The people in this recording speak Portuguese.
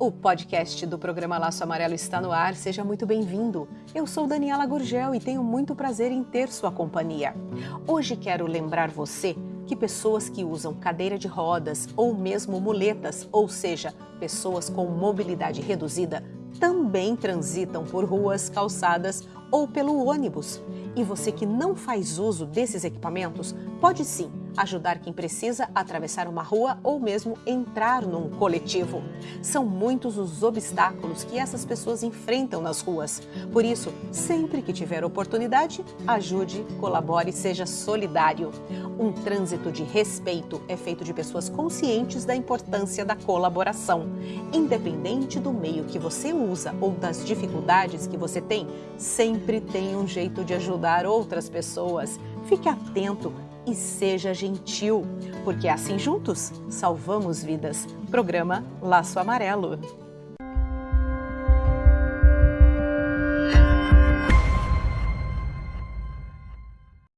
O podcast do programa Laço Amarelo está no ar. Seja muito bem-vindo. Eu sou Daniela Gurgel e tenho muito prazer em ter sua companhia. Hoje quero lembrar você que pessoas que usam cadeira de rodas ou mesmo muletas, ou seja, pessoas com mobilidade reduzida, também transitam por ruas, calçadas ou pelo ônibus. E você que não faz uso desses equipamentos, pode sim ajudar quem precisa atravessar uma rua ou mesmo entrar num coletivo. São muitos os obstáculos que essas pessoas enfrentam nas ruas. Por isso, sempre que tiver oportunidade, ajude, colabore, seja solidário. Um trânsito de respeito é feito de pessoas conscientes da importância da colaboração. Independente do meio que você usa ou das dificuldades que você tem, sempre tem um jeito de ajudar outras pessoas. Fique atento e seja gentil, porque assim juntos salvamos vidas. Programa Laço Amarelo.